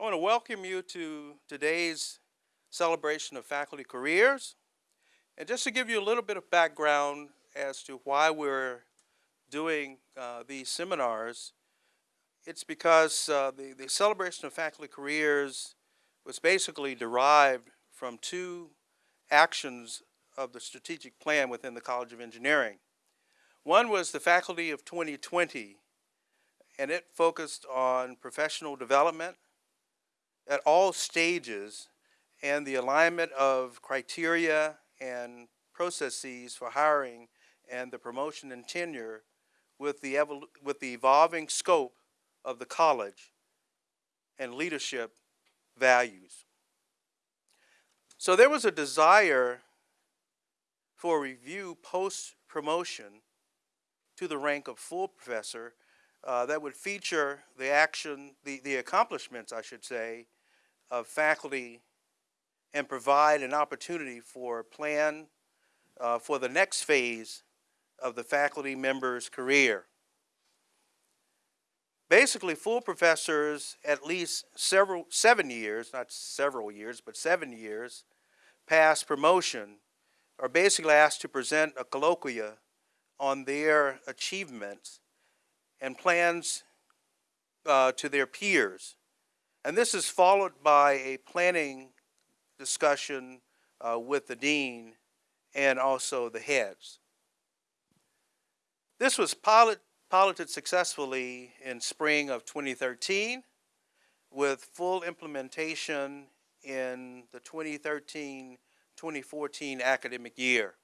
I want to welcome you to today's celebration of faculty careers. And just to give you a little bit of background as to why we're doing uh, these seminars, it's because uh, the, the celebration of faculty careers was basically derived from two actions of the strategic plan within the College of Engineering. One was the Faculty of 2020, and it focused on professional development at all stages and the alignment of criteria and processes for hiring and the promotion and tenure with the, with the evolving scope of the college and leadership values. So there was a desire for review post-promotion to the rank of full professor uh, that would feature the action, the, the accomplishments, I should say, of faculty and provide an opportunity for a plan uh, for the next phase of the faculty member's career. Basically, full professors, at least several, seven years, not several years, but seven years, past promotion, are basically asked to present a colloquia on their achievements and plans uh, to their peers. And this is followed by a planning discussion uh, with the dean and also the heads. This was pilot, piloted successfully in spring of 2013 with full implementation in the 2013-2014 academic year.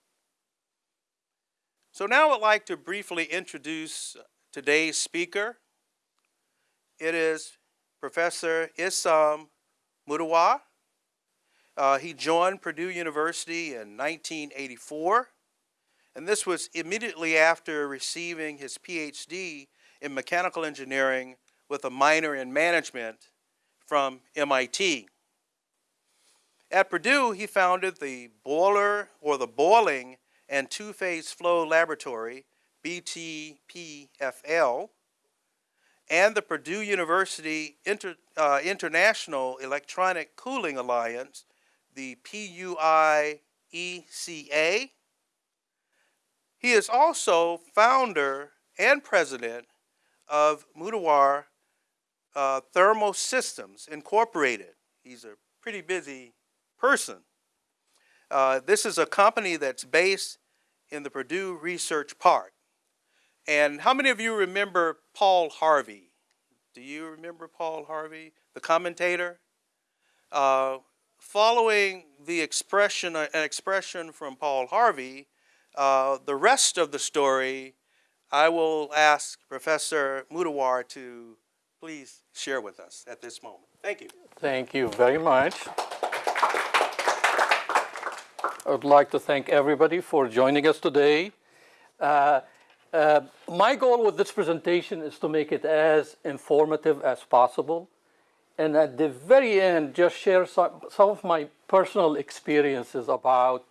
So now I'd like to briefly introduce today's speaker. It is Professor Issam Mudawar. Uh, he joined Purdue University in 1984, and this was immediately after receiving his PhD in mechanical engineering with a minor in management from MIT. At Purdue, he founded the Boiler or the Boiling and Two-Phase Flow Laboratory, BTPFL, and the Purdue University Inter, uh, International Electronic Cooling Alliance, the PUIECA. He is also founder and president of Mudawar uh, Thermal Systems Incorporated. He's a pretty busy person. Uh, this is a company that's based in the Purdue Research Park. And how many of you remember Paul Harvey? Do you remember Paul Harvey, the commentator? Uh, following the expression, an expression from Paul Harvey, uh, the rest of the story, I will ask Professor Mudawar to please share with us at this moment. Thank you. Thank you very much. I would like to thank everybody for joining us today. Uh, uh, my goal with this presentation is to make it as informative as possible. And at the very end, just share some, some of my personal experiences about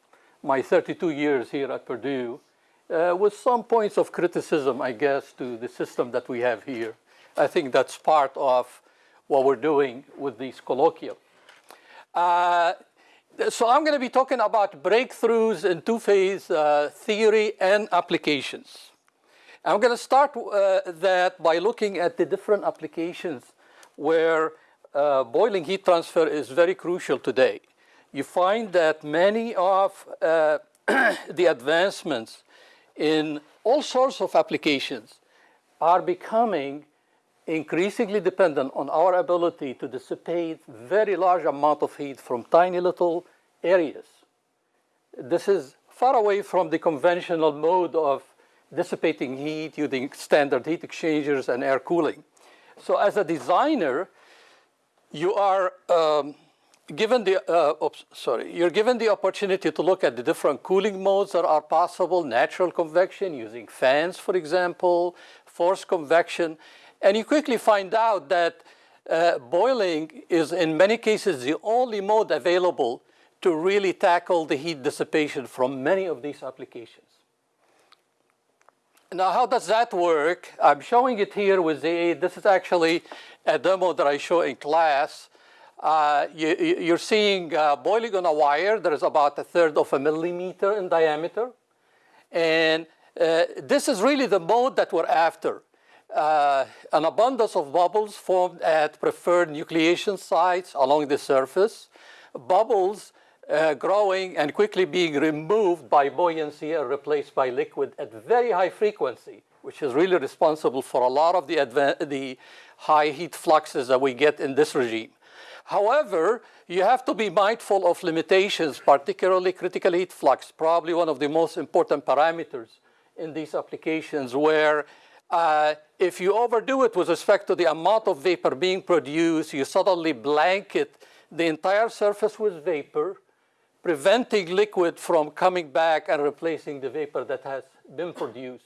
my 32 years here at Purdue uh, with some points of criticism, I guess, to the system that we have here. I think that's part of what we're doing with these colloquia. Uh, so I'm going to be talking about breakthroughs in two-phase uh, theory and applications. I'm going to start uh, that by looking at the different applications where uh, boiling heat transfer is very crucial today. You find that many of uh, the advancements in all sorts of applications are becoming increasingly dependent on our ability to dissipate very large amount of heat from tiny little areas. This is far away from the conventional mode of dissipating heat using standard heat exchangers and air cooling. So as a designer, you are um, given the, uh, oops, sorry, you're given the opportunity to look at the different cooling modes that are possible, natural convection using fans, for example, forced convection, and you quickly find out that uh, boiling is in many cases the only mode available to really tackle the heat dissipation from many of these applications. Now, how does that work? I'm showing it here with the, this is actually a demo that I show in class uh, you, you're seeing uh, boiling on a wire that is about a third of a millimeter in diameter. And uh, this is really the mode that we're after. Uh, an abundance of bubbles formed at preferred nucleation sites along the surface. Bubbles uh, growing and quickly being removed by buoyancy and replaced by liquid at very high frequency, which is really responsible for a lot of the, the high heat fluxes that we get in this regime. However, you have to be mindful of limitations, particularly critical heat flux, probably one of the most important parameters in these applications where uh, if you overdo it with respect to the amount of vapor being produced, you suddenly blanket the entire surface with vapor, preventing liquid from coming back and replacing the vapor that has been produced.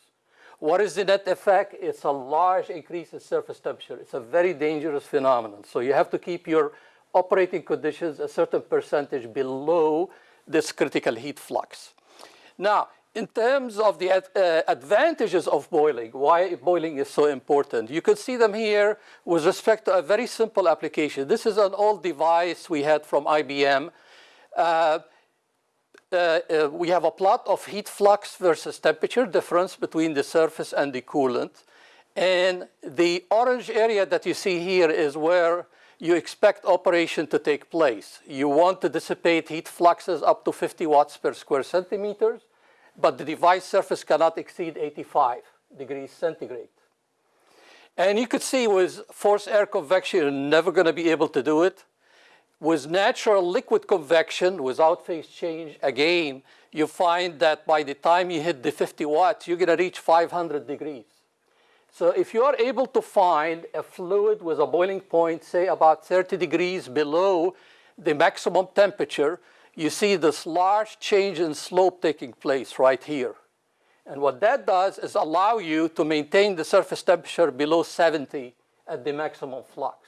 What is the net effect? It's a large increase in surface temperature. It's a very dangerous phenomenon. So you have to keep your operating conditions a certain percentage below this critical heat flux. Now, in terms of the uh, advantages of boiling, why boiling is so important, you can see them here with respect to a very simple application. This is an old device we had from IBM. Uh, uh, we have a plot of heat flux versus temperature difference between the surface and the coolant. And the orange area that you see here is where you expect operation to take place. You want to dissipate heat fluxes up to 50 watts per square centimeters but the device surface cannot exceed 85 degrees centigrade. And you could see with forced air convection, you're never going to be able to do it. With natural liquid convection, without phase change, again, you find that by the time you hit the 50 watts, you're going to reach 500 degrees. So if you are able to find a fluid with a boiling point, say about 30 degrees below the maximum temperature, you see this large change in slope taking place right here. And what that does is allow you to maintain the surface temperature below 70 at the maximum flux,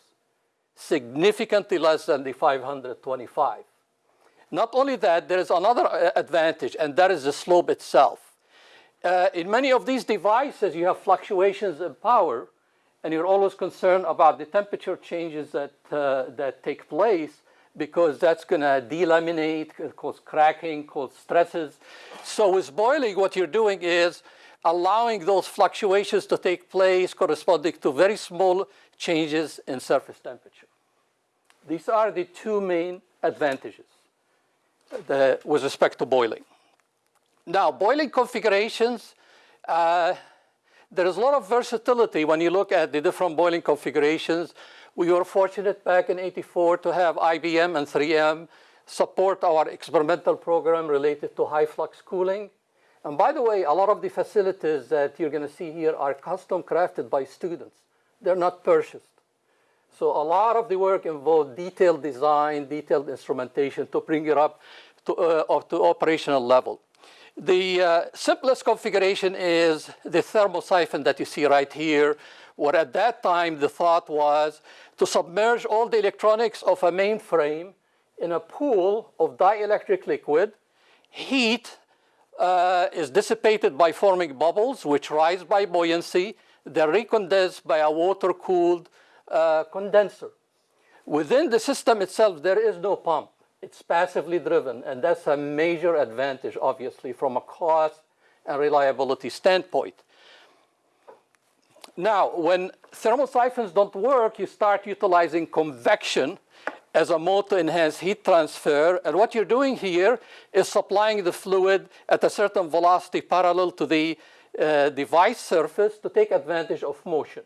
significantly less than the 525. Not only that, there is another uh, advantage, and that is the slope itself. Uh, in many of these devices, you have fluctuations in power, and you're always concerned about the temperature changes that, uh, that take place because that's going to delaminate, cause cracking, cause stresses. So with boiling, what you're doing is allowing those fluctuations to take place corresponding to very small changes in surface temperature. These are the two main advantages the, with respect to boiling. Now, boiling configurations, uh, there is a lot of versatility when you look at the different boiling configurations. We were fortunate back in 84 to have IBM and 3M support our experimental program related to high flux cooling. And by the way, a lot of the facilities that you're going to see here are custom crafted by students. They're not purchased. So a lot of the work involved detailed design, detailed instrumentation to bring it up to, uh, to operational level. The uh, simplest configuration is the thermosiphon that you see right here, where at that time the thought was to submerge all the electronics of a mainframe in a pool of dielectric liquid. Heat uh, is dissipated by forming bubbles, which rise by buoyancy. They're recondensed by a water-cooled uh, condenser. Within the system itself, there is no pump. It's passively driven, and that's a major advantage, obviously, from a cost and reliability standpoint. Now, when thermosiphons don't work, you start utilizing convection as a mode to enhance heat transfer. And what you're doing here is supplying the fluid at a certain velocity parallel to the uh, device surface to take advantage of motion.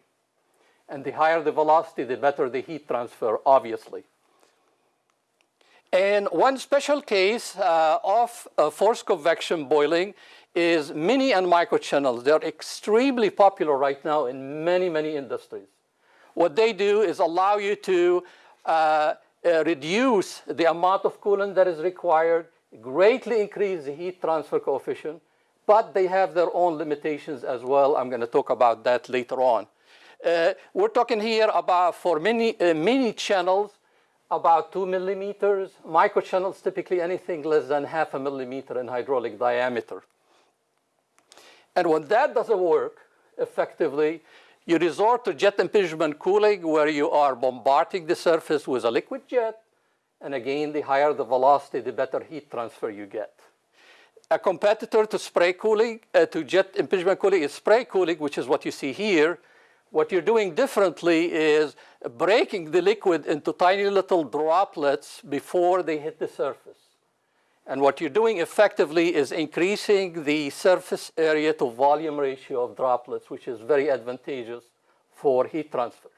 And the higher the velocity, the better the heat transfer, obviously. And one special case uh, of uh, forced convection boiling is mini and micro channels. They're extremely popular right now in many, many industries. What they do is allow you to uh, uh, reduce the amount of coolant that is required, greatly increase the heat transfer coefficient, but they have their own limitations as well. I'm going to talk about that later on. Uh, we're talking here about for many uh, mini channels, about two millimeters. Micro channels, typically anything less than half a millimeter in hydraulic diameter. And when that doesn't work effectively, You resort to jet impingement cooling where you are bombarding the surface with a liquid jet. And again, the higher the velocity, the better heat transfer you get. A competitor to spray cooling, uh, to jet impingement cooling is spray cooling, which is what you see here. What you're doing differently is breaking the liquid into tiny little droplets before they hit the surface. And what you're doing effectively is increasing the surface area to volume ratio of droplets, which is very advantageous for heat transfer.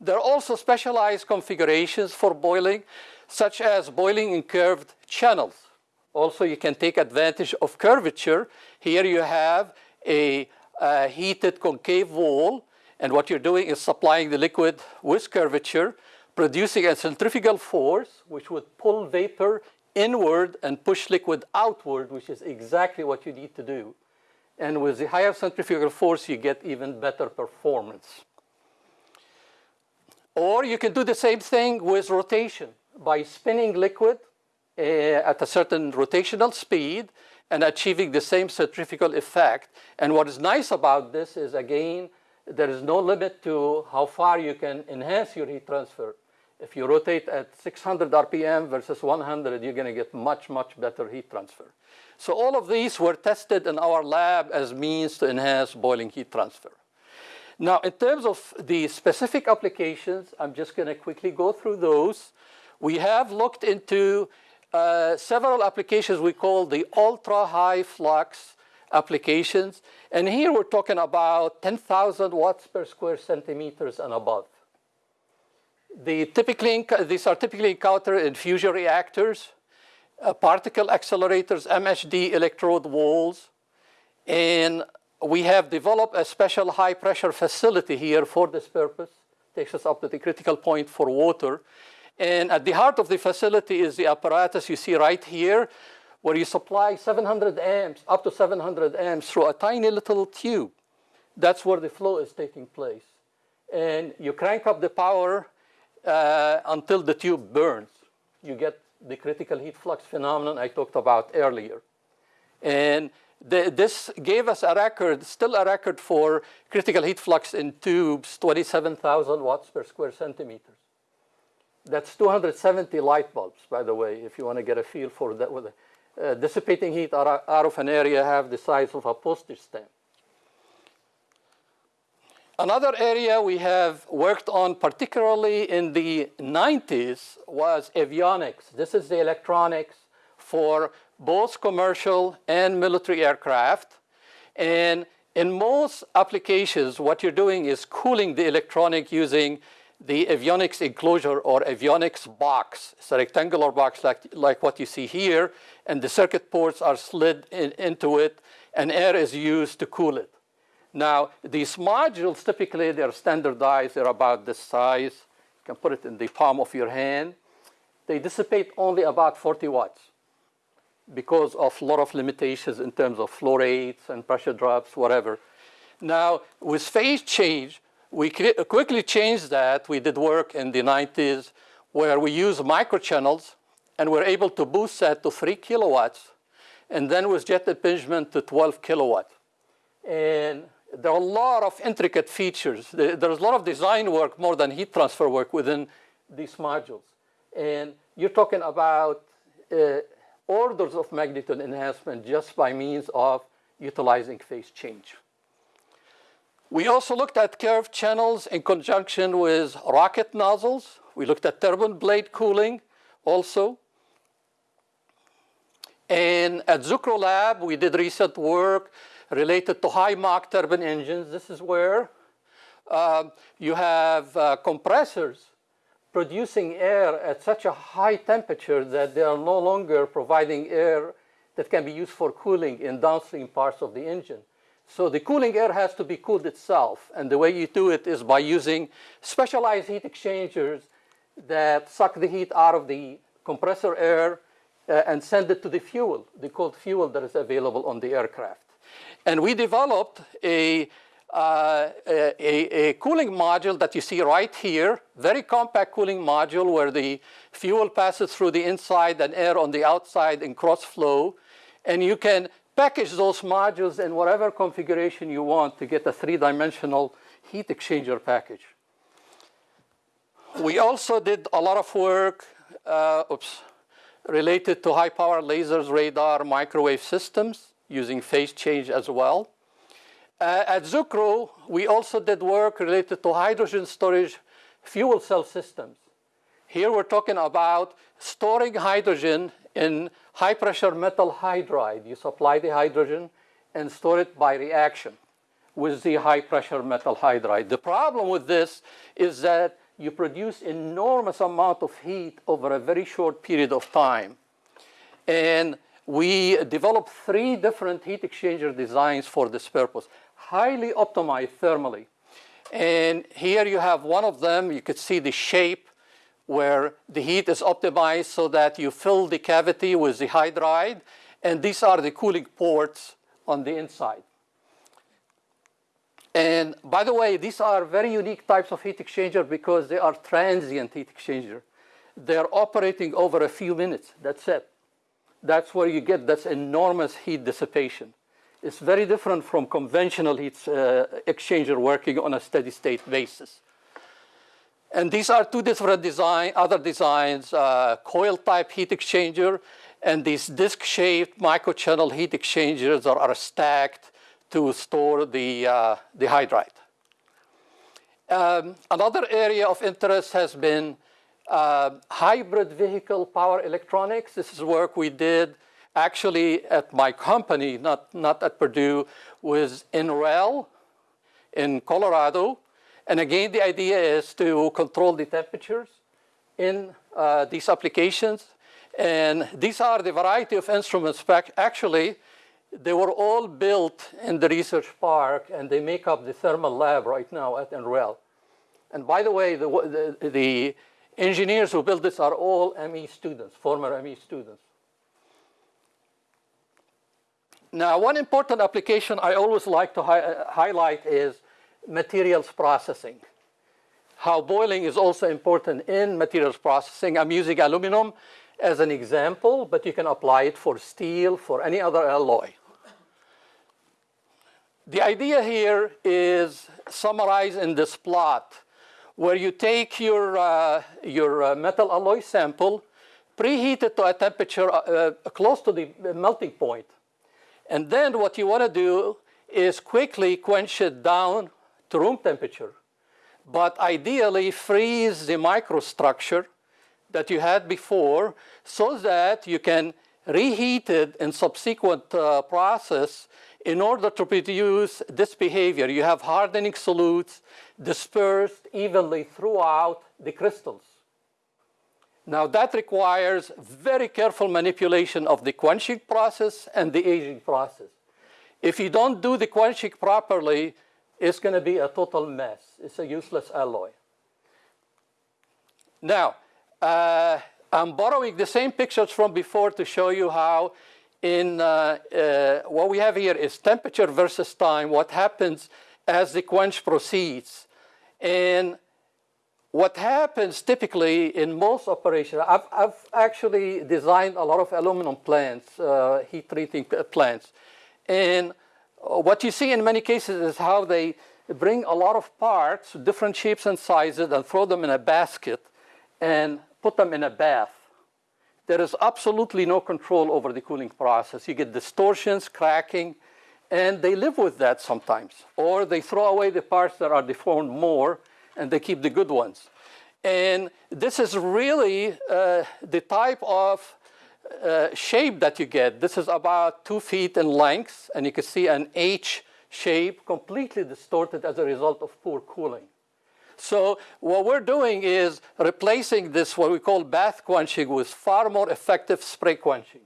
There are also specialized configurations for boiling, such as boiling in curved channels. Also, you can take advantage of curvature. Here you have a, a heated concave wall, and what you're doing is supplying the liquid with curvature, producing a centrifugal force, which would pull vapor inward and push liquid outward, which is exactly what you need to do. And with the higher centrifugal force, you get even better performance. Or you can do the same thing with rotation by spinning liquid uh, at a certain rotational speed and achieving the same centrifugal effect. And what is nice about this is, again, there is no limit to how far you can enhance your heat transfer. If you rotate at 600 RPM versus 100, you're going to get much, much better heat transfer. So all of these were tested in our lab as means to enhance boiling heat transfer. Now, in terms of the specific applications, I'm just going to quickly go through those. We have looked into uh, several applications we call the ultra-high flux applications. And here we're talking about 10,000 watts per square centimeters and above. The typically, these are typically encountered in fusion reactors, uh, particle accelerators, MHD electrode walls, and we have developed a special high pressure facility here for this purpose. Takes us up to the critical point for water. And at the heart of the facility is the apparatus you see right here, where you supply 700 amps, up to 700 amps through a tiny little tube. That's where the flow is taking place. And you crank up the power uh, until the tube burns. You get the critical heat flux phenomenon I talked about earlier. And the, this gave us a record, still a record for critical heat flux in tubes, 27,000 watts per square centimeters. That's 270 light bulbs, by the way, if you want to get a feel for that. Uh, dissipating heat out of an area have the size of a postage stamp. Another area we have worked on, particularly in the 90s, was avionics. This is the electronics for both commercial and military aircraft. And in most applications, what you're doing is cooling the electronic using the avionics enclosure or avionics box. It's a rectangular box like, like what you see here, and the circuit ports are slid in, into it, and air is used to cool it. Now, these modules, typically they're standardized, they're about this size. You can put it in the palm of your hand. They dissipate only about 40 watts because of a lot of limitations in terms of flow rates and pressure drops, whatever. Now, with phase change, we quickly changed that. We did work in the 90s where we used microchannels and we're able to boost that to 3 kilowatts and then with jet impingement to 12 kilowatt. And there are a lot of intricate features. There's a lot of design work more than heat transfer work within these modules. And you're talking about uh, orders of magnitude enhancement just by means of utilizing phase change. We also looked at curved channels in conjunction with rocket nozzles. We looked at turbine blade cooling also. And at Zucrow Lab, we did recent work related to high Mach turbine engines. This is where uh, you have uh, compressors producing air at such a high temperature that they are no longer providing air that can be used for cooling in downstream parts of the engine. So the cooling air has to be cooled itself. And the way you do it is by using specialized heat exchangers that suck the heat out of the compressor air uh, and send it to the fuel, the cold fuel that is available on the aircraft. And we developed a, uh, a, a, cooling module that you see right here, very compact cooling module where the fuel passes through the inside and air on the outside in cross flow. And you can package those modules in whatever configuration you want to get a three-dimensional heat exchanger package. We also did a lot of work uh, oops, related to high power lasers, radar, microwave systems using phase change as well. Uh, at Zucrow, we also did work related to hydrogen storage fuel cell systems. Here we're talking about storing hydrogen in high pressure metal hydride. You supply the hydrogen and store it by reaction with the high pressure metal hydride. The problem with this is that you produce enormous amount of heat over a very short period of time. And we developed three different heat exchanger designs for this purpose, highly optimized thermally. And here you have one of them. You could see the shape where the heat is optimized so that you fill the cavity with the hydride. And these are the cooling ports on the inside. And by the way, these are very unique types of heat exchanger because they are transient heat exchanger. They're operating over a few minutes, that's it. That's where you get this enormous heat dissipation. It's very different from conventional heat uh, exchanger working on a steady state basis. And these are two different design, other designs, uh, coil type heat exchanger and these disc-shaped microchannel heat exchangers are, are stacked to store the, uh, the hydride. Um, another area of interest has been uh, hybrid vehicle power electronics. This is work we did actually at my company, not, not at Purdue, with NREL in Colorado. And again, the idea is to control the temperatures in uh, these applications. And these are the variety of instruments. Actually, they were all built in the research park and they make up the thermal lab right now at NREL. And by the way, the, the, the engineers who built this are all ME students, former ME students. Now, one important application I always like to hi uh, highlight is materials processing. How boiling is also important in materials processing. I'm using aluminum as an example, but you can apply it for steel, for any other alloy. The idea here is summarized in this plot where you take your, uh, your uh, metal alloy sample, preheat it to a temperature uh, uh close to the melting point. And then what you want to do is quickly quench it down to room temperature. But ideally freeze the microstructure that you had before so that you can reheat it in subsequent uh, process in order to produce this behavior, you have hardening solutes dispersed evenly throughout the crystals. Now that requires very careful manipulation of the quenching process and the aging process. If you don't do the quenching properly, it's going to be a total mess. It's a useless alloy. Now, uh, I'm borrowing the same pictures from before to show you how in uh, uh, what we have here is temperature versus time, what happens as the quench proceeds. And what happens typically in most operations, I've, I've actually designed a lot of aluminum plants, uh, heat treating plants. And what you see in many cases is how they bring a lot of parts, different shapes and sizes, and throw them in a basket and put them in a bath there is absolutely no control over the cooling process. You get distortions, cracking, and they live with that sometimes. Or they throw away the parts that are deformed more and they keep the good ones. And this is really uh, the type of uh, shape that you get. This is about two feet in length, and you can see an H shape completely distorted as a result of poor cooling. So what we're doing is replacing this, what we call bath quenching, with far more effective spray quenching.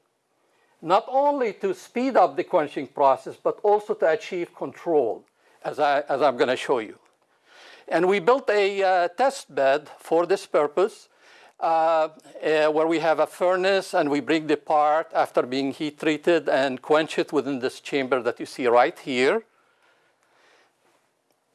Not only to speed up the quenching process, but also to achieve control, as, I, as I'm going to show you. And we built a uh, test bed for this purpose, uh, uh, where we have a furnace and we bring the part after being heat treated and quench it within this chamber that you see right here.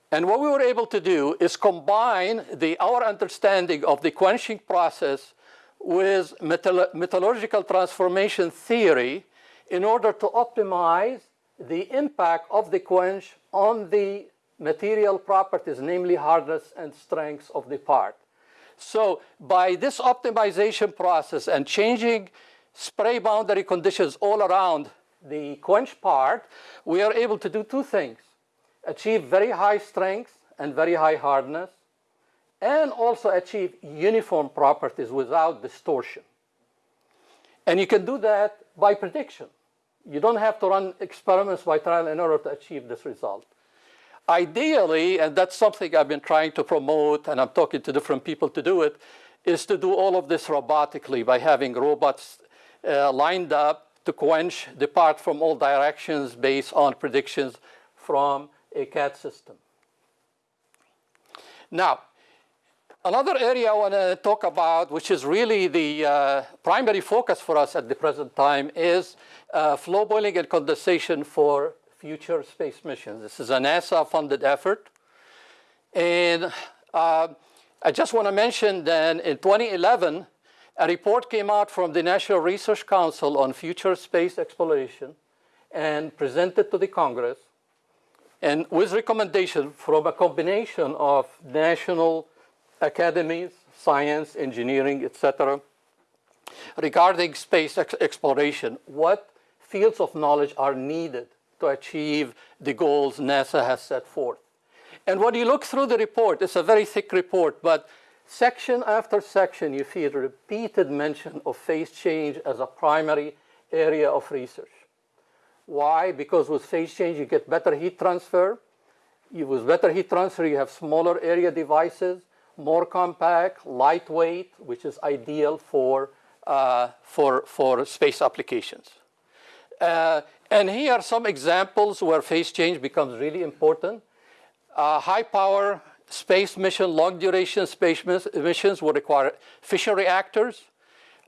And what we were able to do is combine the, our understanding of the quenching process with metal metallurgical transformation theory in order to optimize the impact of the quench on the material properties, namely hardness and strength of the part. So by this optimization process and changing spray boundary conditions all around the quench part, we are able to do two things. Achieve very high strength and very high hardness, and also achieve uniform properties without distortion. And you can do that by prediction. You don't have to run experiments by trial and error to achieve this result. Ideally, and that's something I've been trying to promote, and I'm talking to different people to do it, is to do all of this robotically by having robots uh, lined up to quench, depart from all directions based on predictions from a CAD system. Now, another area I want to talk about, which is really the uh, primary focus for us at the present time, is uh, flow boiling and condensation for future space missions. This is a NASA-funded effort. And uh, I just want to mention that in 2011, a report came out from the National Research Council on Future Space Exploration and presented to the Congress and with recommendation from a combination of national academies, science, engineering, etc., regarding space ex exploration, what fields of knowledge are needed to achieve the goals NASA has set forth. And when you look through the report, it's a very thick report, but section after section, you see a repeated mention of phase change as a primary area of research. Why? Because with phase change, you get better heat transfer. With better heat transfer, you have smaller area devices, more compact, lightweight, which is ideal for, uh, for, for space applications. Uh, and here are some examples where phase change becomes really important. Uh, high power space mission, long duration space missions will require fission reactors.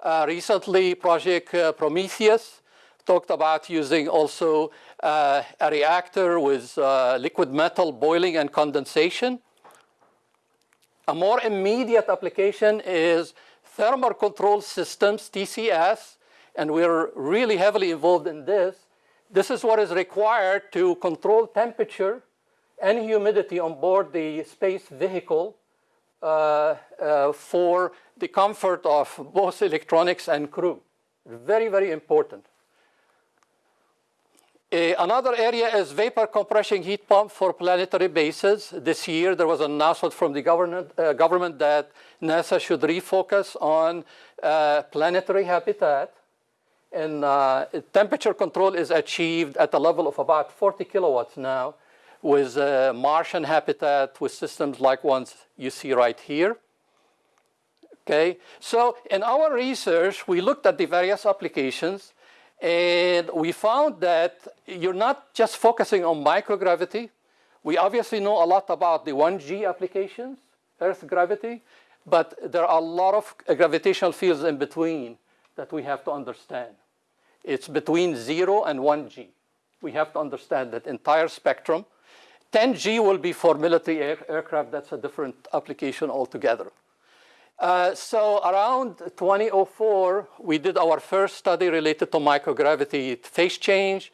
Uh, recently, Project uh, Prometheus talked about using also uh, a reactor with uh, liquid metal boiling and condensation. A more immediate application is thermal control systems, TCS, and we're really heavily involved in this. This is what is required to control temperature and humidity on board the space vehicle uh, uh, for the comfort of both electronics and crew. Very, very important. Another area is vapor compression heat pump for planetary bases. This year there was an announcement from the government, uh, government that NASA should refocus on uh, planetary habitat. And uh, temperature control is achieved at a level of about 40 kilowatts now with uh, Martian habitat with systems like ones you see right here. Okay, so in our research, we looked at the various applications and we found that you're not just focusing on microgravity. We obviously know a lot about the 1G applications, Earth gravity, but there are a lot of gravitational fields in between that we have to understand. It's between zero and 1G. We have to understand that entire spectrum. 10G will be for military air aircraft. That's a different application altogether. Uh, so around 2004, we did our first study related to microgravity phase change.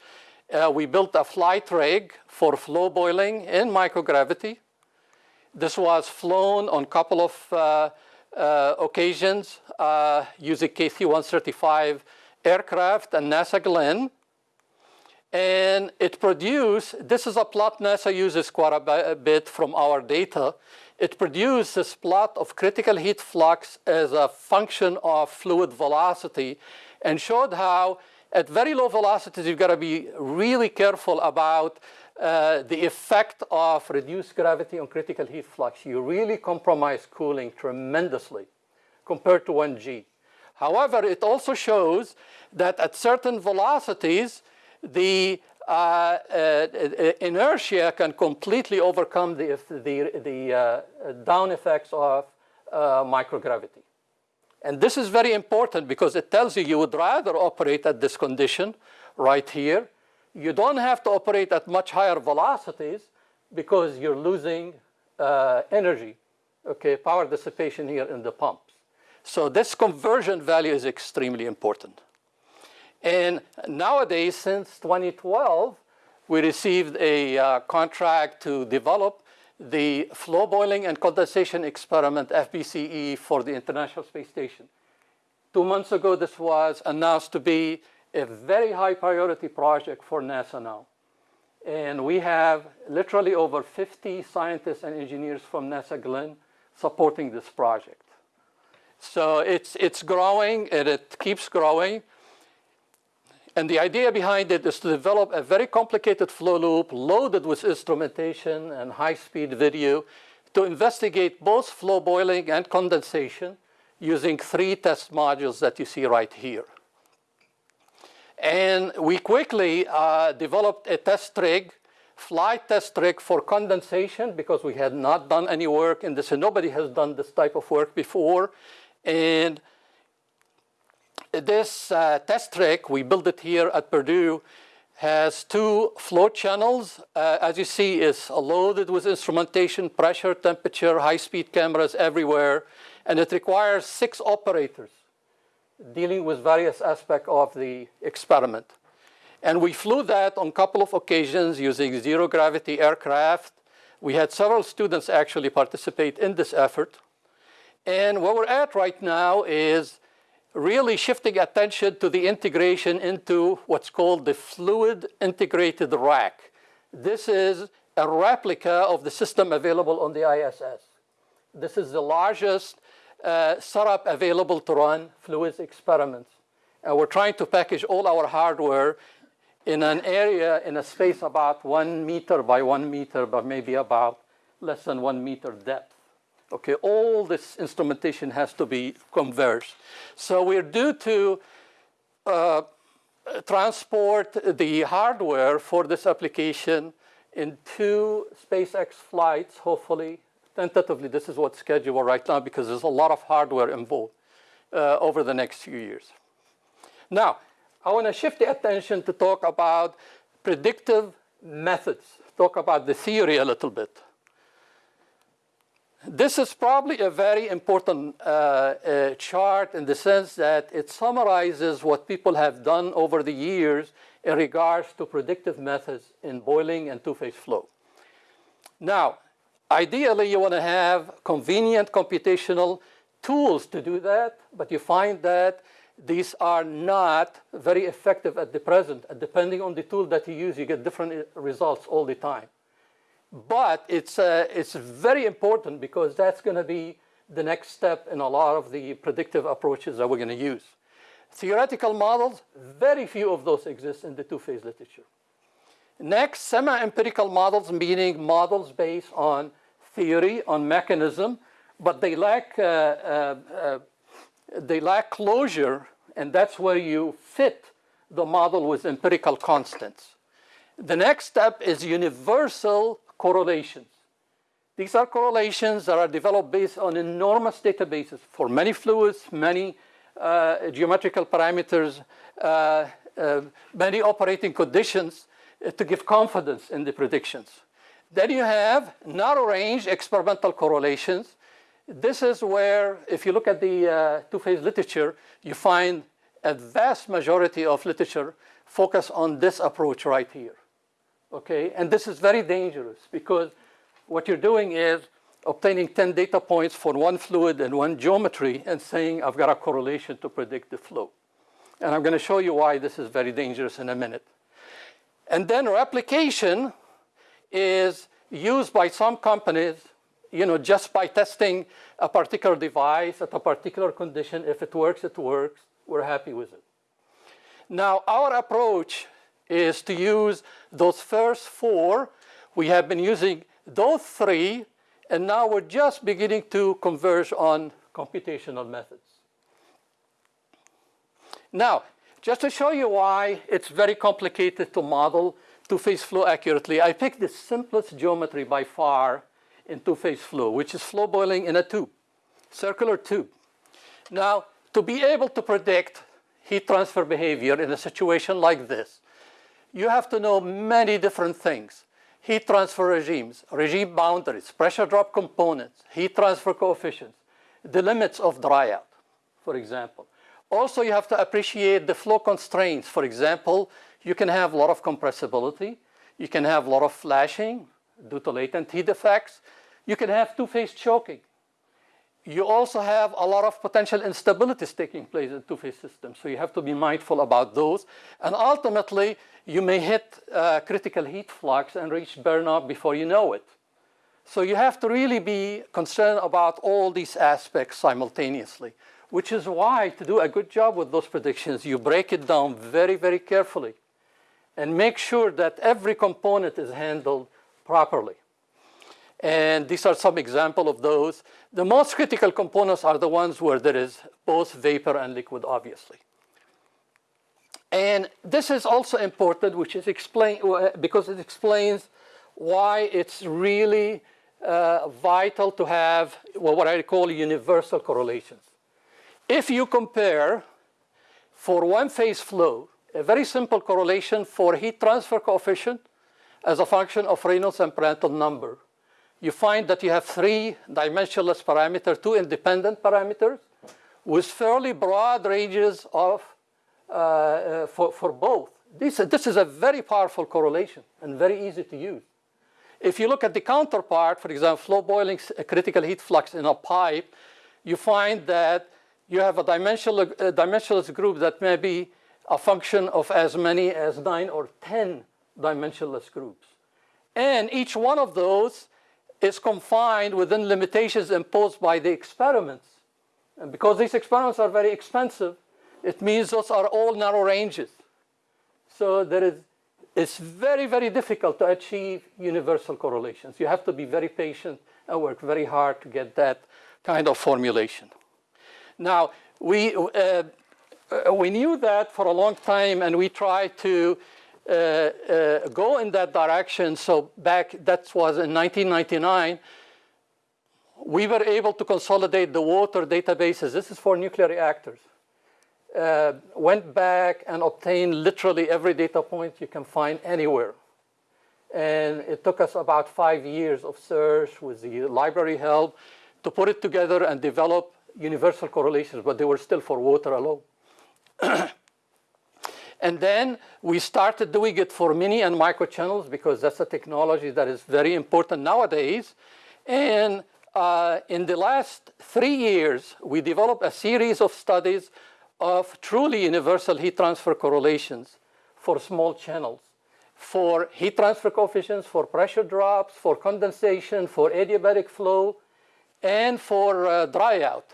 Uh, we built a flight rig for flow boiling in microgravity. This was flown on a couple of uh occasions uh, using KC-135 aircraft and NASA Glenn. And it produced, this is a plot NASA uses quite a bit from our data. It produced this plot of critical heat flux as a function of fluid velocity and showed how at very low velocities you've got to be really careful about uh, the effect of reduced gravity on critical heat flux. You really compromise cooling tremendously compared to 1G. However, it also shows that at certain velocities, the uh, uh, inertia can completely overcome the, the, the uh, down effects of uh, microgravity. And this is very important because it tells you you would rather operate at this condition right here. You don't have to operate at much higher velocities because you're losing uh, energy, okay, power dissipation here in the pumps. So this conversion value is extremely important. And nowadays, since 2012, we received a uh, contract to develop the flow boiling and condensation experiment, FBCE, for the International Space Station. Two months ago, this was announced to be a very high priority project for NASA now. And we have literally over 50 scientists and engineers from NASA Glenn supporting this project. So it's, it's growing and it keeps growing. And the idea behind it is to develop a very complicated flow loop loaded with instrumentation and high-speed video to investigate both flow boiling and condensation using three test modules that you see right here. And we quickly uh, developed a test rig, flight test rig for condensation because we had not done any work in this and nobody has done this type of work before. And this uh, test rig, we built it here at Purdue, has two flow channels. Uh, as you see, is loaded with instrumentation, pressure, temperature, high-speed cameras everywhere. And it requires six operators dealing with various aspects of the experiment. And we flew that on a couple of occasions using zero gravity aircraft. We had several students actually participate in this effort. And what we're at right now is really shifting attention to the integration into what's called the fluid integrated rack. This is a replica of the system available on the ISS. This is the largest uh, setup available to run fluids experiments. And we're trying to package all our hardware in an area, in a space about one meter by one meter, but maybe about less than one meter depth. Okay, all this instrumentation has to be converged. So we're due to uh, transport the hardware for this application in two SpaceX flights, hopefully. Tentatively, this is what's scheduled right now because there's a lot of hardware involved uh, over the next few years. Now, I want to shift the attention to talk about predictive methods, talk about the theory a little bit. This is probably a very important uh, uh, chart in the sense that it summarizes what people have done over the years in regards to predictive methods in boiling and two-phase flow. Now, ideally, you want to have convenient computational tools to do that, but you find that these are not very effective at the present. Depending on the tool that you use, you get different results all the time. But it's, uh, it's very important because that's going to be the next step in a lot of the predictive approaches that we're going to use. Theoretical models, very few of those exist in the two-phase literature. Next, semi-empirical models, meaning models based on theory, on mechanism, but they lack, uh, uh, uh, they lack closure, and that's where you fit the model with empirical constants. The next step is universal correlations. These are correlations that are developed based on enormous databases for many fluids, many uh, geometrical parameters, uh, uh, many operating conditions to give confidence in the predictions. Then you have narrow range experimental correlations. This is where, if you look at the uh, two-phase literature, you find a vast majority of literature focus on this approach right here okay? And this is very dangerous because what you're doing is obtaining 10 data points for one fluid and one geometry and saying I've got a correlation to predict the flow. And I'm going to show you why this is very dangerous in a minute. And then replication is used by some companies, you know, just by testing a particular device at a particular condition. If it works, it works. We're happy with it. Now, our approach is to use those first four. We have been using those three, and now we're just beginning to converge on computational methods. Now, just to show you why it's very complicated to model two-phase flow accurately, I picked the simplest geometry by far in two-phase flow, which is flow boiling in a tube, circular tube. Now, to be able to predict heat transfer behavior in a situation like this, you have to know many different things. Heat transfer regimes, regime boundaries, pressure drop components, heat transfer coefficients, the limits of dryout, for example. Also, you have to appreciate the flow constraints. For example, you can have a lot of compressibility. You can have a lot of flashing due to latent heat effects. You can have two-phase choking. You also have a lot of potential instabilities taking place in two-phase systems, so you have to be mindful about those. And ultimately, you may hit uh, critical heat flux and reach burnout before you know it. So you have to really be concerned about all these aspects simultaneously, which is why to do a good job with those predictions, you break it down very, very carefully and make sure that every component is handled properly. And these are some example of those. The most critical components are the ones where there is both vapor and liquid, obviously. And this is also important, which is explain, uh, because it explains why it's really uh, vital to have what I call universal correlations. If you compare for one phase flow, a very simple correlation for heat transfer coefficient as a function of Reynolds and Prandtl number, you find that you have three dimensionless parameters, two independent parameters, with fairly broad ranges of uh, uh, for, for both. This, this is a very powerful correlation and very easy to use. If you look at the counterpart, for example, flow boiling critical heat flux in a pipe, you find that you have a dimensional, a dimensionless group that may be a function of as many as nine or 10 dimensionless groups. And each one of those is confined within limitations imposed by the experiments. And because these experiments are very expensive, it means those are all narrow ranges. So there is, it's very, very difficult to achieve universal correlations. You have to be very patient and work very hard to get that kind of formulation. Now, we, uh, we knew that for a long time and we tried to uh, uh, go in that direction. So back, that was in 1999, we were able to consolidate the water databases. This is for nuclear reactors. Uh, went back and obtained literally every data point you can find anywhere. And it took us about five years of search with the library help to put it together and develop universal correlations, but they were still for water alone. and then we started doing it for mini and micro channels because that's a technology that is very important nowadays. And uh, in the last three years, we developed a series of studies of truly universal heat transfer correlations for small channels, for heat transfer coefficients, for pressure drops, for condensation, for adiabatic flow, and for uh, dry out.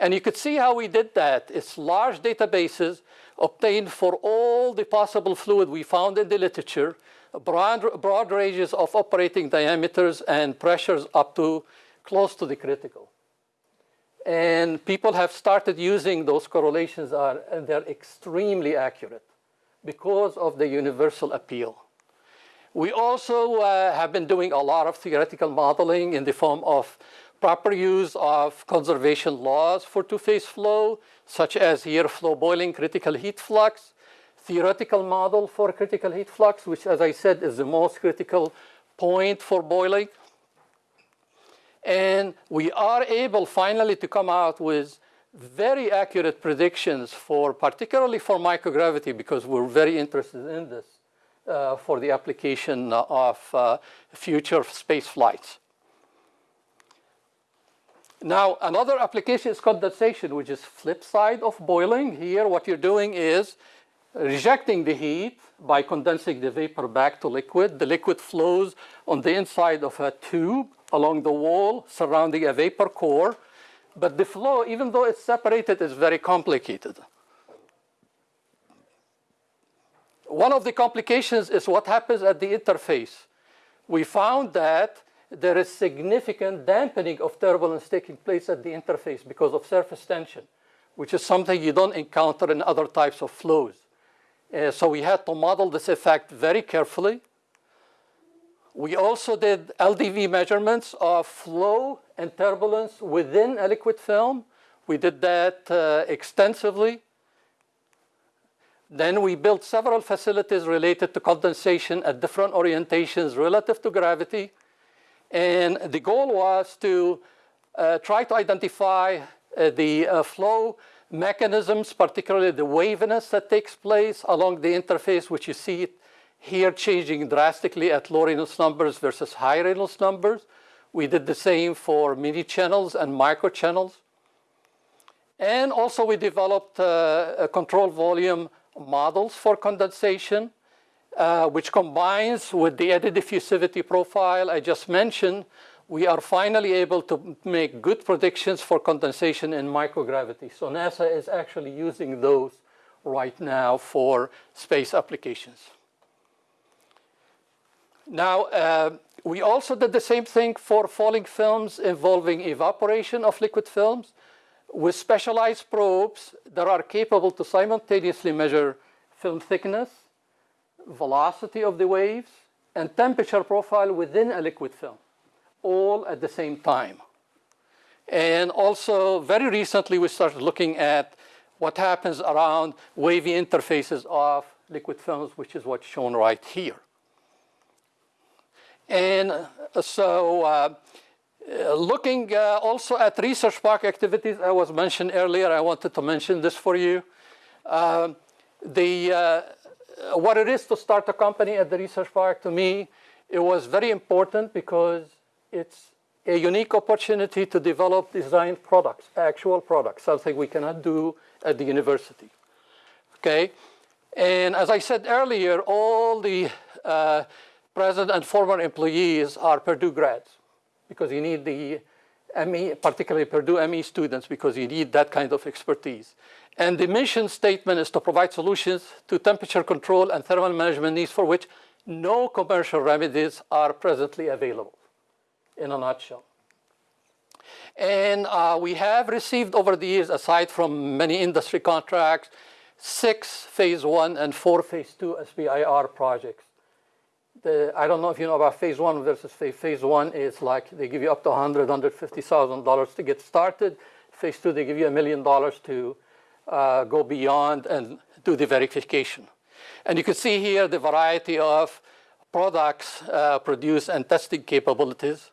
And you could see how we did that. It's large databases obtained for all the possible fluid we found in the literature, broad, broad ranges of operating diameters and pressures up to close to the critical. And people have started using those correlations are, and they're extremely accurate because of the universal appeal. We also uh, have been doing a lot of theoretical modeling in the form of proper use of conservation laws for two-phase flow, such as here flow boiling critical heat flux, theoretical model for critical heat flux, which as I said is the most critical point for boiling. And we are able finally to come out with very accurate predictions for, particularly for microgravity, because we're very interested in this uh, for the application of uh, future space flights. Now, another application is condensation, which is flip side of boiling. Here, what you're doing is rejecting the heat by condensing the vapor back to liquid. The liquid flows on the inside of a tube along the wall surrounding a vapor core. But the flow, even though it's separated, is very complicated. One of the complications is what happens at the interface. We found that there is significant dampening of turbulence taking place at the interface because of surface tension, which is something you don't encounter in other types of flows. Uh, so we had to model this effect very carefully. We also did LDV measurements of flow and turbulence within a liquid film. We did that uh, extensively. Then we built several facilities related to condensation at different orientations relative to gravity. And the goal was to uh, try to identify uh, the uh, flow mechanisms, particularly the waviness that takes place along the interface, which you see here changing drastically at low Reynolds numbers versus high Reynolds numbers. We did the same for mini channels and micro channels. And also we developed uh, control volume models for condensation, uh, which combines with the eddy diffusivity profile I just mentioned, we are finally able to make good predictions for condensation in microgravity. So NASA is actually using those right now for space applications. Now, uh, we also did the same thing for falling films involving evaporation of liquid films with specialized probes that are capable to simultaneously measure film thickness, velocity of the waves, and temperature profile within a liquid film, all at the same time. And also, very recently, we started looking at what happens around wavy interfaces of liquid films, which is what's shown right here. And uh, so uh, uh, looking uh, also at research park activities, I was mentioned earlier, I wanted to mention this for you. Uh, the, uh, what it is to start a company at the research park to me, it was very important because it's a unique opportunity to develop design products, actual products, something we cannot do at the university. Okay, and as I said earlier, all the uh, present and former employees are Purdue grads because you need the ME, particularly Purdue ME students because you need that kind of expertise. And the mission statement is to provide solutions to temperature control and thermal management needs for which no commercial remedies are presently available, in a nutshell. And uh, we have received over the years, aside from many industry contracts, six phase one and four phase two SBIR projects the, I don't know if you know about phase one versus phase, phase one is like they give you up to 100, 150,000 dollars to get started. Phase two, they give you a million dollars to uh, go beyond and do the verification. And you can see here the variety of products uh, produced and testing capabilities.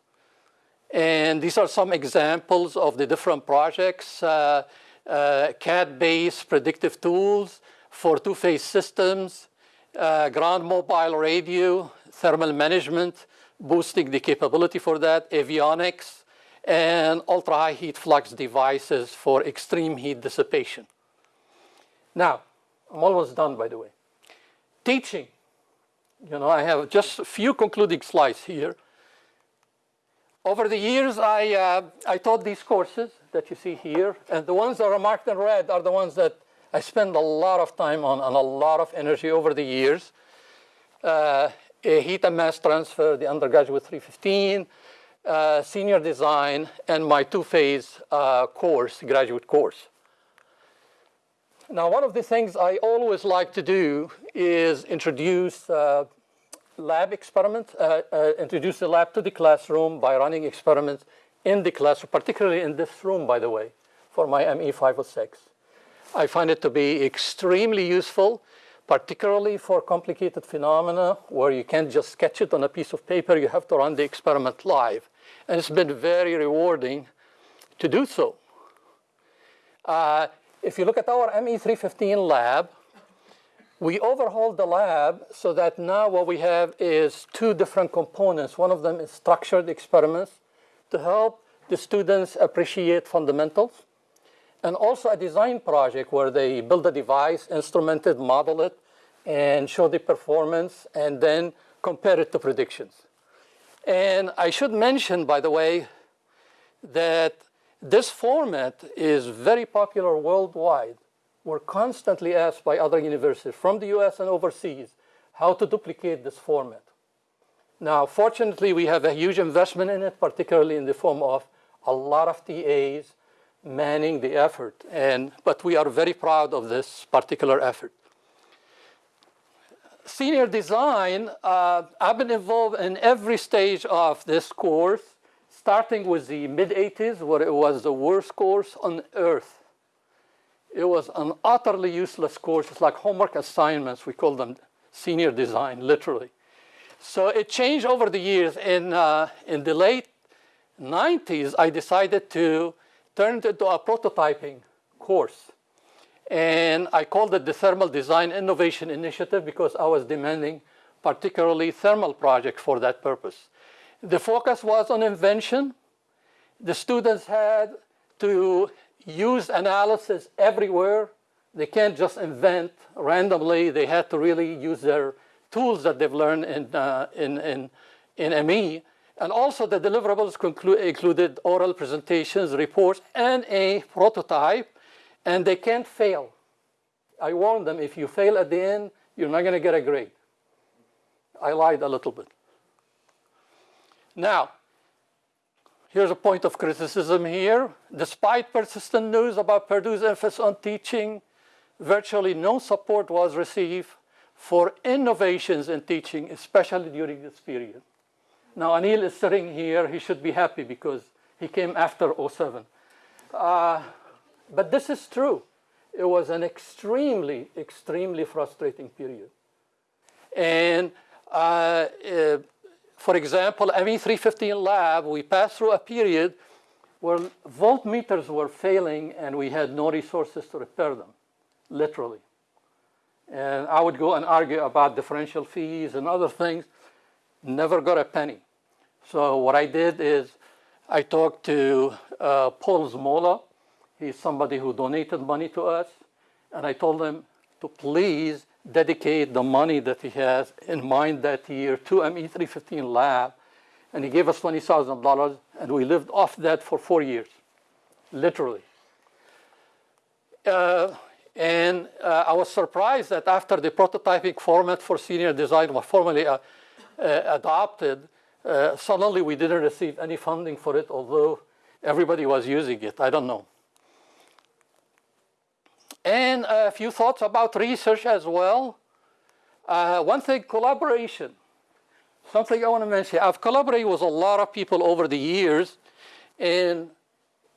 And these are some examples of the different projects, uh, uh CAD-based predictive tools for two-phase systems, uh, ground mobile radio, thermal management, boosting the capability for that, avionics, and ultra-high heat flux devices for extreme heat dissipation. Now, I'm almost done, by the way. Teaching. You know, I have just a few concluding slides here. Over the years, I, uh, I taught these courses that you see here, and the ones that are marked in red are the ones that I spend a lot of time on and a lot of energy over the years. Uh, heat and mass transfer, the undergraduate 315, uh, senior design, and my two-phase uh, course, graduate course. Now, one of the things I always like to do is introduce uh, lab experiments, uh, uh, introduce the lab to the classroom by running experiments in the classroom, particularly in this room, by the way, for my ME 506. I find it to be extremely useful, particularly for complicated phenomena where you can't just sketch it on a piece of paper, you have to run the experiment live. And it's been very rewarding to do so. Uh, if you look at our ME315 lab, we overhauled the lab so that now what we have is two different components. One of them is structured experiments to help the students appreciate fundamentals and also a design project where they build a device, instrument it, model it, and show the performance, and then compare it to predictions. And I should mention, by the way, that this format is very popular worldwide. We're constantly asked by other universities from the US and overseas how to duplicate this format. Now, fortunately, we have a huge investment in it, particularly in the form of a lot of TAs, manning the effort. And, but we are very proud of this particular effort. Senior design, uh, I've been involved in every stage of this course, starting with the mid-80s, where it was the worst course on earth. It was an utterly useless course. It's like homework assignments. We call them senior design, literally. So it changed over the years. In, uh, in the late 90s, I decided to turned into a prototyping course. And I called it the Thermal Design Innovation Initiative because I was demanding particularly thermal projects for that purpose. The focus was on invention. The students had to use analysis everywhere. They can't just invent randomly. They had to really use their tools that they've learned in, uh, in, in, in ME. And also the deliverables included oral presentations, reports, and a prototype, and they can't fail. I warned them, if you fail at the end, you're not gonna get a grade. I lied a little bit. Now, here's a point of criticism here. Despite persistent news about Purdue's emphasis on teaching, virtually no support was received for innovations in teaching, especially during this period. Now, Anil is sitting here. He should be happy because he came after 07. Uh, but this is true. It was an extremely, extremely frustrating period. And uh, uh, for example, ME315 lab, we passed through a period where voltmeters were failing and we had no resources to repair them, literally. And I would go and argue about differential fees and other things, never got a penny. So what I did is I talked to uh, Paul Zmola. He's somebody who donated money to us. And I told him to please dedicate the money that he has in mind that year to ME315 lab. And he gave us $20,000 and we lived off that for four years, literally. Uh, and uh, I was surprised that after the prototyping format for senior design was formally uh, uh adopted, uh, suddenly we didn't receive any funding for it, although everybody was using it. I don't know. And a few thoughts about research as well. Uh, one thing, collaboration. Something I want to mention. I've collaborated with a lot of people over the years, and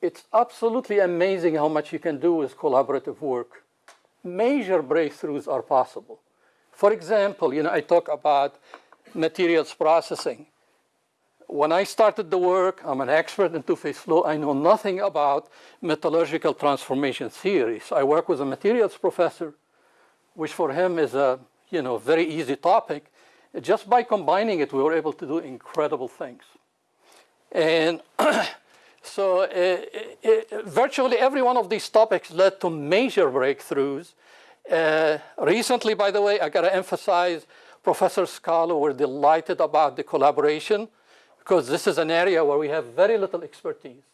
it's absolutely amazing how much you can do with collaborative work. Major breakthroughs are possible. For example, you know, I talk about materials processing when I started the work, I'm an expert in two-phase flow. I know nothing about metallurgical transformation theories. I work with a materials professor, which for him is a you know, very easy topic. Just by combining it, we were able to do incredible things. And so uh, uh, virtually every one of these topics led to major breakthroughs. Uh, recently, by the way, I gotta emphasize, Professor Scarlo, we're delighted about the collaboration because this is an area where we have very little expertise.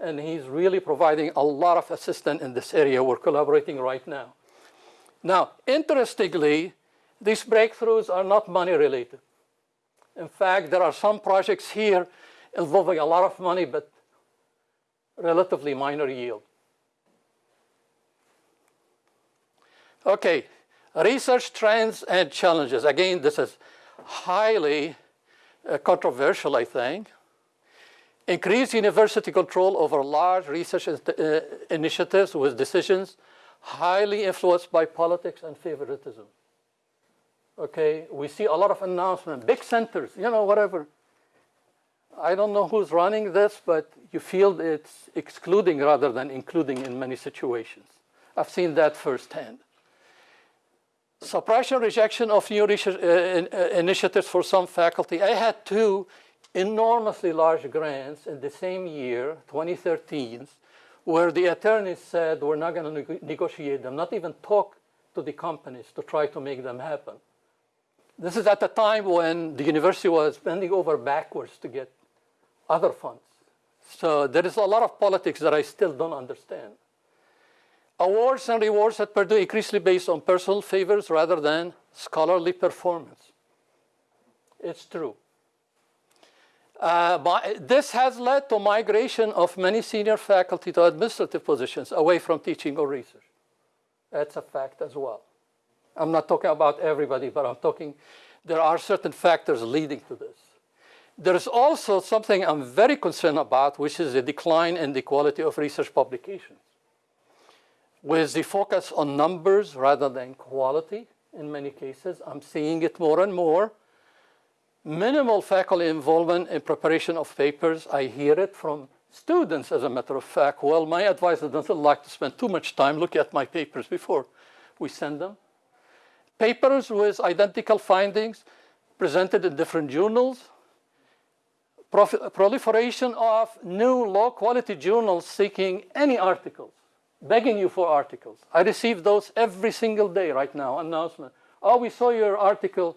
And he's really providing a lot of assistance in this area. We're collaborating right now. Now, interestingly, these breakthroughs are not money related. In fact, there are some projects here involving a lot of money, but relatively minor yield. Okay, research trends and challenges. Again, this is highly uh, controversial, I think. Increase university control over large research uh, initiatives with decisions highly influenced by politics and favoritism. Okay, we see a lot of announcements, big centers, you know, whatever. I don't know who's running this, but you feel it's excluding rather than including in many situations. I've seen that firsthand suppression rejection of new uh, uh, initiatives for some faculty. I had two enormously large grants in the same year, 2013, where the attorneys said we're not going to ne negotiate them, not even talk to the companies to try to make them happen. This is at a time when the university was bending over backwards to get other funds. So there is a lot of politics that I still don't understand. Awards and rewards at Purdue increasingly based on personal favors rather than scholarly performance. It's true. Uh, this has led to migration of many senior faculty to administrative positions away from teaching or research. That's a fact as well. I'm not talking about everybody, but I'm talking, there are certain factors leading to this. There's also something I'm very concerned about, which is the decline in the quality of research publications with the focus on numbers rather than quality in many cases. I'm seeing it more and more. Minimal faculty involvement in preparation of papers. I hear it from students, as a matter of fact. Well, my advisor doesn't like to spend too much time looking at my papers before we send them. Papers with identical findings. presented in different journals, proliferation of new low quality journals seeking any articles, begging you for articles. I receive those every single day right now, announcement. Oh, we saw your article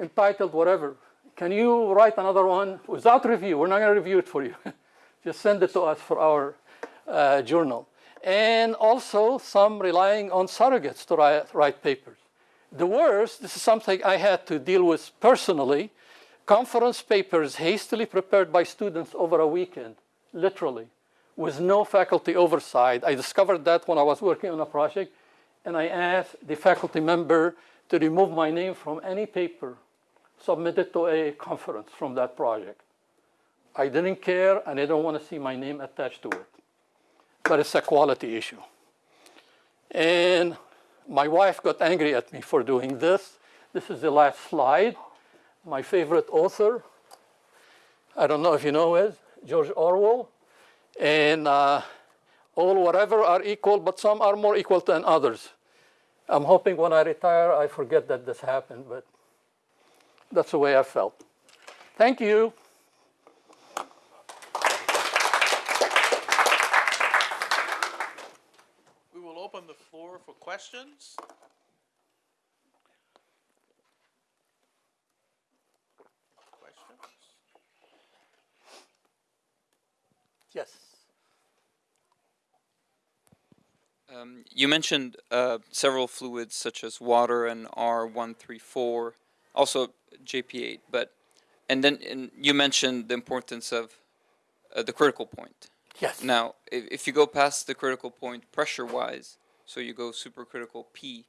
entitled whatever. Can you write another one without review? We're not going to review it for you. Just send it to us for our uh, journal. And also some relying on surrogates to write, write papers. The worst, this is something I had to deal with personally, conference papers hastily prepared by students over a weekend, literally, with no faculty oversight. I discovered that when I was working on a project, and I asked the faculty member to remove my name from any paper submitted to a conference from that project. I didn't care, and I don't want to see my name attached to it. But it's a quality issue. And my wife got angry at me for doing this. This is the last slide. My favorite author, I don't know if you know it, George Orwell. And uh, all whatever are equal, but some are more equal than others. I'm hoping when I retire, I forget that this happened, but that's the way I felt. Thank you. We will open the floor for questions. Questions? Yes. Um, you mentioned uh, several fluids such as water and R134, also JP8, but and then and you mentioned the importance of uh, the critical point. Yes. Now, if, if you go past the critical point pressure-wise, so you go supercritical P,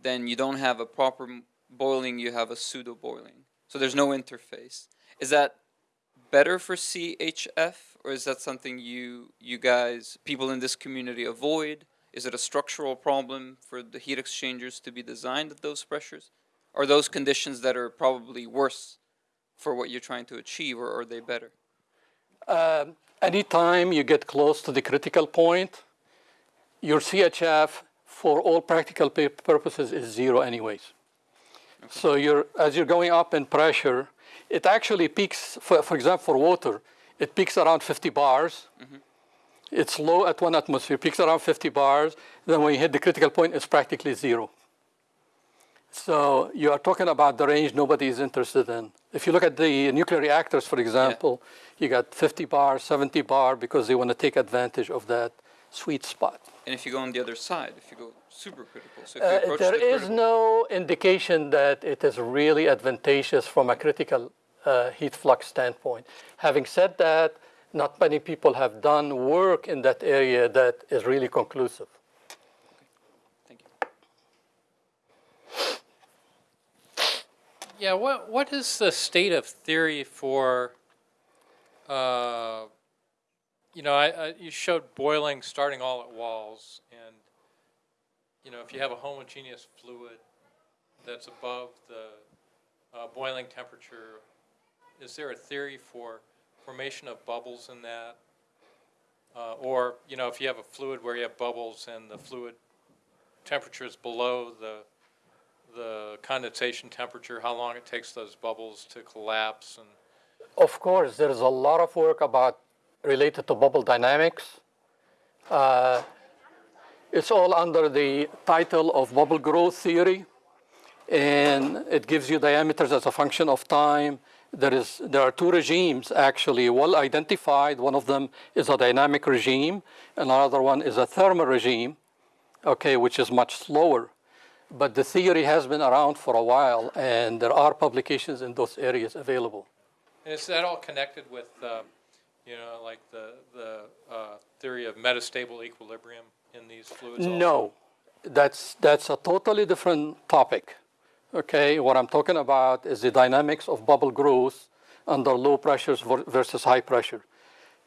then you don't have a proper boiling, you have a pseudo boiling. So there's no interface. Is that better for CHF, or is that something you you guys, people in this community, avoid? Is it a structural problem for the heat exchangers to be designed at those pressures? Are those conditions that are probably worse for what you're trying to achieve, or are they better? Um, anytime you get close to the critical point, your CHF, for all practical purposes, is zero anyways. So you're, as you're going up in pressure, it actually peaks, for, for example, for water, it peaks around 50 bars. It's low at one atmosphere, peaks around 50 bars. Then when you hit the critical point, it's practically zero. So you are talking about the range nobody is interested in. If you look at the nuclear reactors, for example, you got 50 bar, 70 bar, because they want to take advantage of that sweet spot. And if you go on the other side, if you go supercritical, so if you Uh, approach there the is no indication that it is really advantageous from a critical uh, heat flux standpoint. Having said that, not many people have done work in that area that is really conclusive. thank you. Yeah, what what is the state of theory for? Uh, you know, I, I you showed boiling starting all at walls, and you know if you have a homogeneous fluid that's above the uh, boiling temperature, is there a theory for formation of bubbles in that? Uh, or you know if you have a fluid where you have bubbles and the fluid temperature is below the the condensation temperature, how long it takes those bubbles to collapse, and Of course, there is a lot of work about related to bubble dynamics. Uh, it's all under the title of bubble growth theory, and it gives you diameters as a function of time. There is there are two regimes actually well identified. One of them is a dynamic regime, and another one is a thermal regime, okay, which is much slower. But the theory has been around for a while, and there are publications in those areas available. and is that all connected with, uh, you know, like the the uh, theory of metastable equilibrium in these fluids? also? No, that's, that's a totally different topic. Okay, what I'm talking about is the dynamics of bubble growth under low pressures versus high pressure.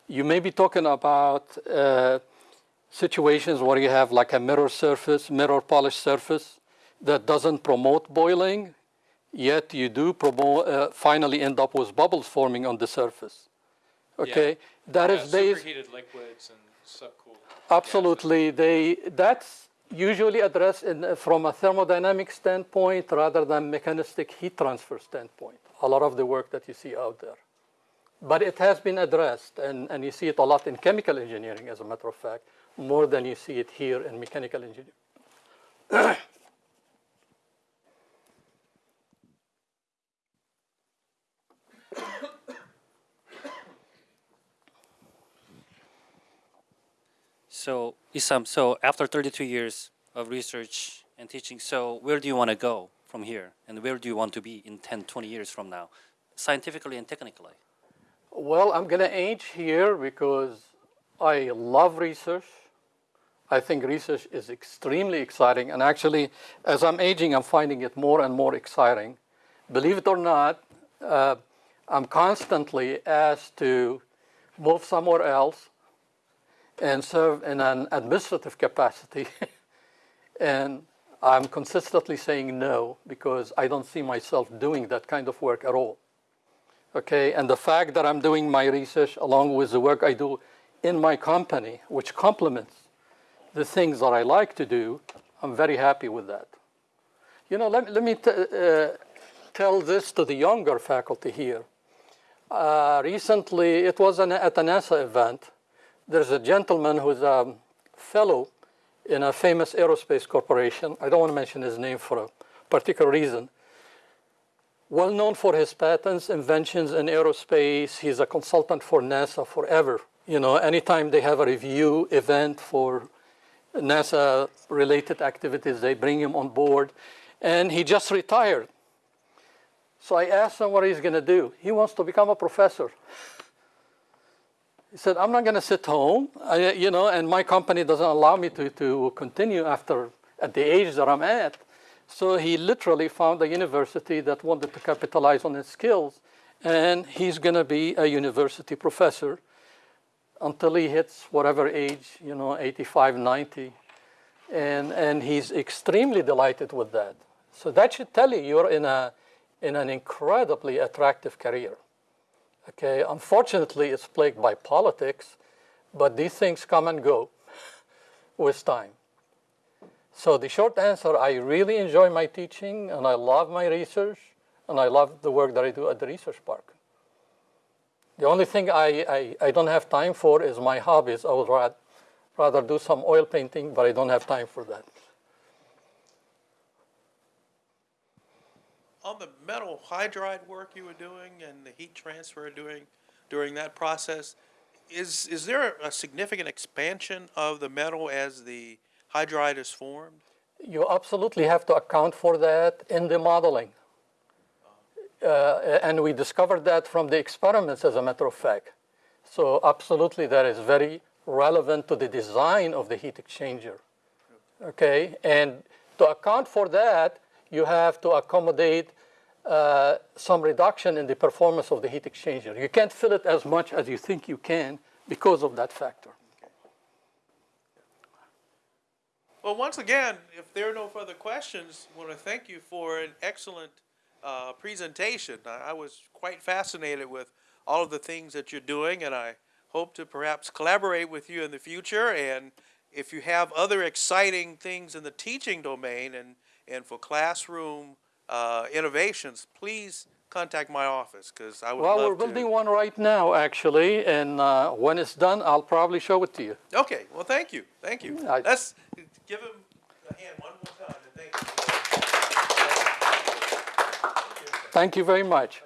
You may be talking about uh, situations where you have like a mirror surface, mirror polished surface that doesn't promote boiling, yet you do promote, uh, finally end up with bubbles forming on the surface. Okay, that Yeah, is based. superheated liquids and subcooled. Absolutely. They, that's usually addressed in, uh, from a thermodynamic standpoint rather than mechanistic heat transfer standpoint, a lot of the work that you see out there. But it has been addressed, and, and you see it a lot in chemical engineering, as a matter of fact, more than you see it here in mechanical engineering. So, Issam, so after 32 years of research and teaching, so where do you want to go from here? And where do you want to be in 10, 20 years from now, scientifically and technically? Well, I'm going to age here because I love research. I think research is extremely exciting. And actually, as I'm aging, I'm finding it more and more exciting. Believe it or not, uh, I'm constantly asked to move somewhere else and serve in an administrative capacity. and I'm consistently saying no because I don't see myself doing that kind of work at all. Okay, and the fact that I'm doing my research along with the work I do in my company, which complements the things that I like to do, I'm very happy with that. You know, let, let me uh, tell this to the younger faculty here. Uh, recently, it was an, at a NASA event. There's a gentleman who's a fellow in a famous aerospace corporation. I don't want to mention his name for a particular reason. Well known for his patents, inventions in aerospace. He's a consultant for NASA forever. You know, anytime they have a review event for NASA related activities, they bring him on board. And he just retired. So I asked him what he's going to do. He wants to become a professor. He said, I'm not going to sit home, I, you know, and my company doesn't allow me to, to continue after at the age that I'm at. So he literally found a university that wanted to capitalize on his skills, and he's going to be a university professor until he hits whatever age, you know, 85, 90. And, and he's extremely delighted with that. So that should tell you you're in, a, in an incredibly attractive career. Okay, unfortunately, it's plagued by politics, but these things come and go with time. So the short answer, I really enjoy my teaching and I love my research and I love the work that I do at the research park. The only thing I, I, I don't have time for is my hobbies. I would rather, rather do some oil painting, but I don't have time for that. On the metal hydride work you were doing and the heat transfer doing during that process, is, is there a significant expansion of the metal as the hydride is formed? You absolutely have to account for that in the modeling. Uh, and we discovered that from the experiments, as a matter of fact. So absolutely, that is very relevant to the design of the heat exchanger. Okay, and to account for that, you have to accommodate uh, some reduction in the performance of the heat exchanger. You can't fill it as much as you think you can because of that factor. Well, once again, if there are no further questions, I want to thank you for an excellent uh, presentation. I, I was quite fascinated with all of the things that you're doing, and I hope to perhaps collaborate with you in the future. And if you have other exciting things in the teaching domain and, and for classroom uh, innovations, please contact my office because I would Well, we're to. building one right now, actually, and uh, when it's done, I'll probably show it to you. Okay, well, thank you, thank you. I- Let's give him a hand one more time and thank you. Thank you very much.